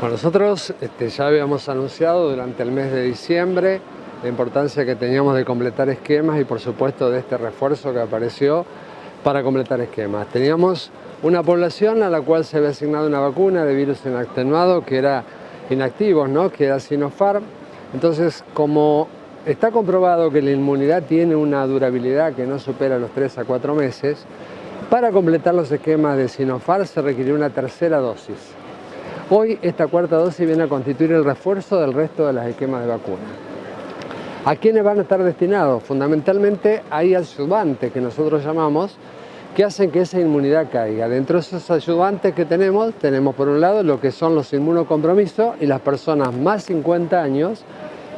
Bueno, nosotros este, ya habíamos anunciado durante el mes de diciembre la importancia que teníamos de completar esquemas y por supuesto de este refuerzo que apareció para completar esquemas. Teníamos una población a la cual se había asignado una vacuna de virus inatenuado que era inactivos, ¿no? que era Sinopharm. Entonces, como está comprobado que la inmunidad tiene una durabilidad que no supera los 3 a 4 meses, para completar los esquemas de Sinopharm se requirió una tercera dosis. Hoy esta cuarta dosis viene a constituir el refuerzo del resto de los esquemas de vacuna. ¿A quiénes van a estar destinados? Fundamentalmente hay ayudantes que nosotros llamamos que hacen que esa inmunidad caiga. Dentro de esos ayudantes que tenemos, tenemos por un lado lo que son los inmunocompromisos y las personas más 50 años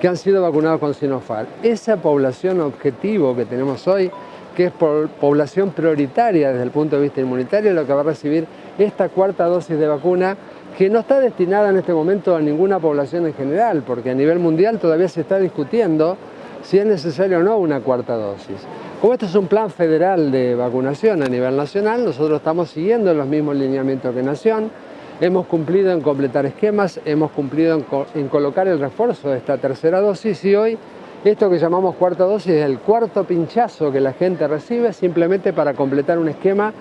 que han sido vacunados con Sinopharm. Esa población objetivo que tenemos hoy, que es población prioritaria desde el punto de vista inmunitario, lo que va a recibir esta cuarta dosis de vacuna que no está destinada en este momento a ninguna población en general, porque a nivel mundial todavía se está discutiendo si es necesario o no una cuarta dosis. Como esto es un plan federal de vacunación a nivel nacional, nosotros estamos siguiendo los mismos lineamientos que Nación, hemos cumplido en completar esquemas, hemos cumplido en, colocar el refuerzo de esta tercera dosis y hoy esto que llamamos cuarta dosis es el cuarto pinchazo que la gente recibe simplemente para completar un esquema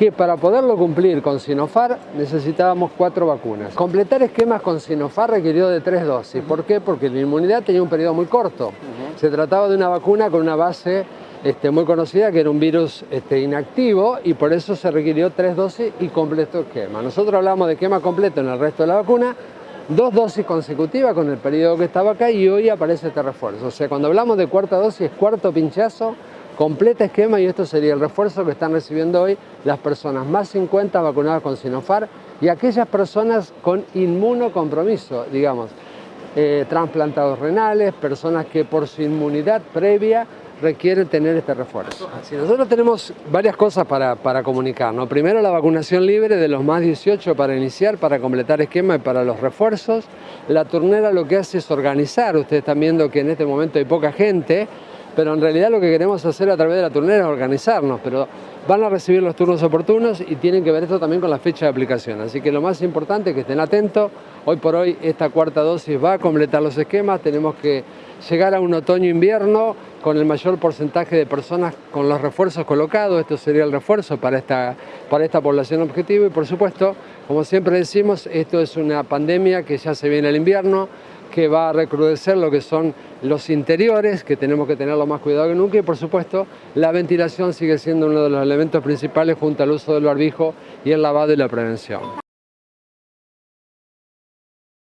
que para poderlo cumplir con Sinofar necesitábamos cuatro vacunas. Completar esquemas con Sinofar requirió de tres dosis. ¿Por qué? Porque la inmunidad tenía un periodo muy corto. Se trataba de una vacuna con una base este, muy conocida que era un virus este, inactivo y por eso se requirió tres dosis y completo esquema. Nosotros hablamos de esquema completo en el resto de la vacuna, dos dosis consecutivas con el periodo que estaba acá y hoy aparece este refuerzo. O sea, cuando hablamos de cuarta dosis, cuarto pinchazo, completa esquema y esto sería el refuerzo que están recibiendo hoy las personas más 50 vacunadas con Sinopharm y aquellas personas con inmunocompromiso, digamos, eh, trasplantados renales, personas que por su inmunidad previa requieren tener este refuerzo. nosotros tenemos varias cosas para, para. Primero, la vacunación libre de los más 18 para iniciar, para completar esquema y para los refuerzos. La turnera lo que hace es organizar. Ustedes están viendo que en este momento hay poca gente, pero en realidad lo que queremos hacer a través de la turnera es organizarnos, pero van a recibir los turnos oportunos y tienen que ver esto también con la fecha de aplicación. Así que lo más importante es que estén atentos. Hoy por hoy esta cuarta dosis va a completar los esquemas, tenemos que llegar a un otoño-invierno con el mayor porcentaje de personas con los refuerzos colocados, esto sería el refuerzo para esta, para esta población objetivo. Y por supuesto, como siempre decimos, esto es una pandemia que ya se viene el invierno, que va a recrudecer lo que son los interiores, que tenemos que tenerlo más cuidado que nunca. Y por supuesto la ventilación sigue siendo uno de los elementos principales junto al uso del barbijo y el lavado y la prevención.